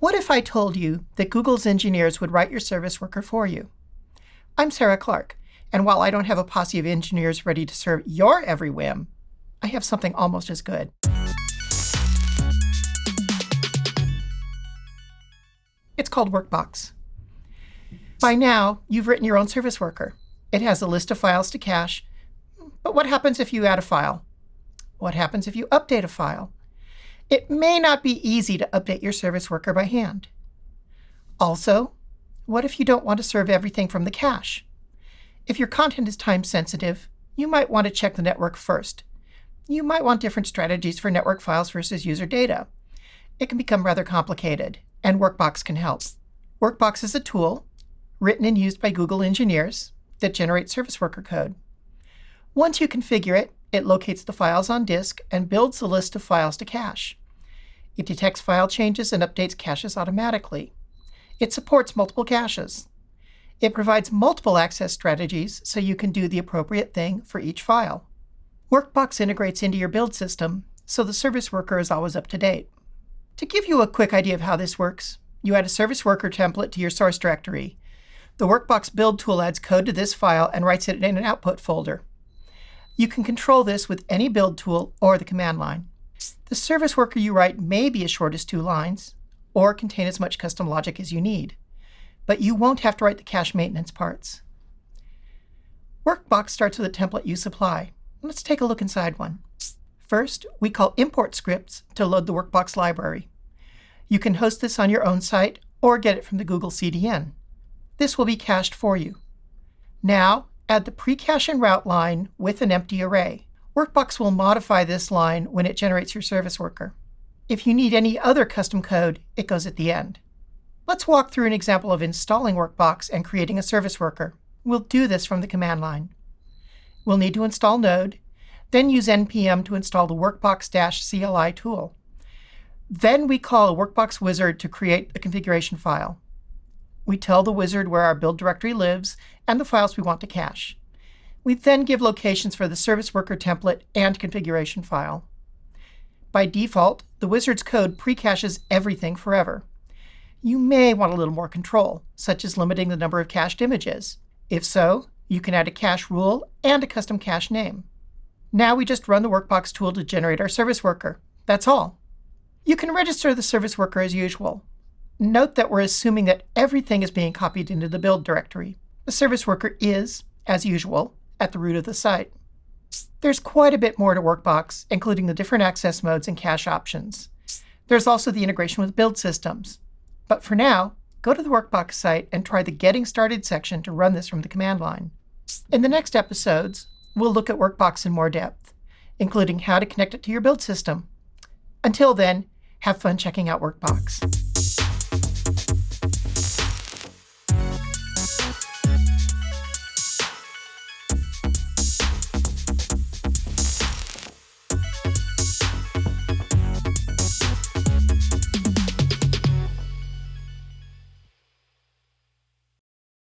What if I told you that Google's engineers would write your service worker for you? I'm Sarah Clark, and while I don't have a posse of engineers ready to serve your every whim, I have something almost as good. It's called Workbox. By now, you've written your own service worker. It has a list of files to cache. But what happens if you add a file? What happens if you update a file? It may not be easy to update your service worker by hand. Also, what if you don't want to serve everything from the cache? If your content is time sensitive, you might want to check the network first. You might want different strategies for network files versus user data. It can become rather complicated, and Workbox can help. Workbox is a tool, written and used by Google engineers, that generates service worker code. Once you configure it, it locates the files on disk and builds the list of files to cache. It detects file changes and updates caches automatically. It supports multiple caches. It provides multiple access strategies so you can do the appropriate thing for each file. Workbox integrates into your build system, so the service worker is always up to date. To give you a quick idea of how this works, you add a service worker template to your source directory. The Workbox build tool adds code to this file and writes it in an output folder. You can control this with any build tool or the command line. The service worker you write may be as short as two lines, or contain as much custom logic as you need. But you won't have to write the cache maintenance parts. Workbox starts with a template you supply. Let's take a look inside one. First, we call import scripts to load the Workbox library. You can host this on your own site or get it from the Google CDN. This will be cached for you. Now, add the pre-cache and route line with an empty array. Workbox will modify this line when it generates your service worker. If you need any other custom code, it goes at the end. Let's walk through an example of installing Workbox and creating a service worker. We'll do this from the command line. We'll need to install Node, then use npm to install the Workbox-CLI tool. Then we call a Workbox wizard to create a configuration file. We tell the wizard where our build directory lives and the files we want to cache. We then give locations for the service worker template and configuration file. By default, the wizard's code pre-caches everything forever. You may want a little more control, such as limiting the number of cached images. If so, you can add a cache rule and a custom cache name. Now we just run the Workbox tool to generate our service worker. That's all. You can register the service worker as usual. Note that we're assuming that everything is being copied into the build directory. The service worker is, as usual, at the root of the site. There's quite a bit more to Workbox, including the different access modes and cache options. There's also the integration with build systems. But for now, go to the Workbox site and try the Getting Started section to run this from the command line. In the next episodes, we'll look at Workbox in more depth, including how to connect it to your build system. Until then, have fun checking out Workbox.